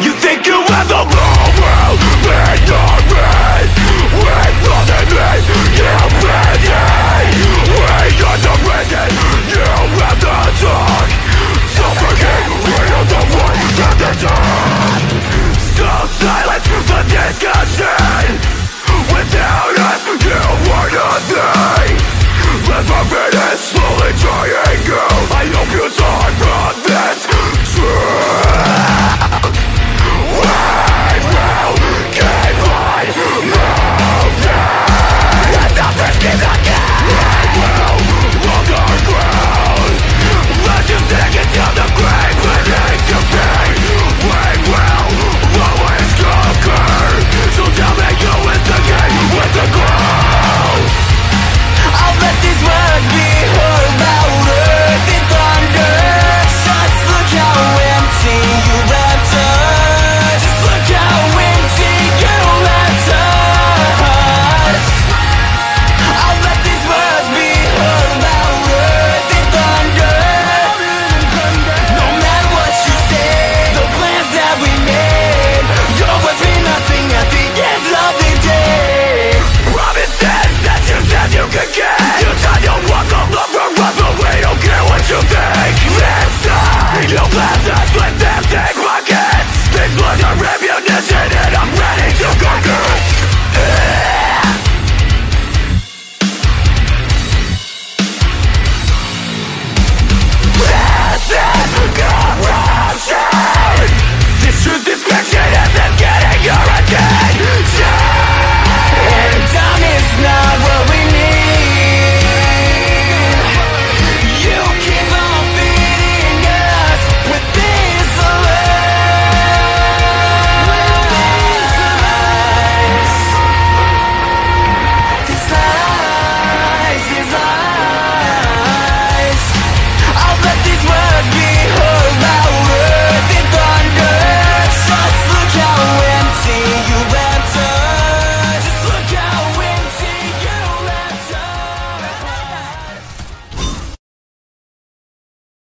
You think you are the one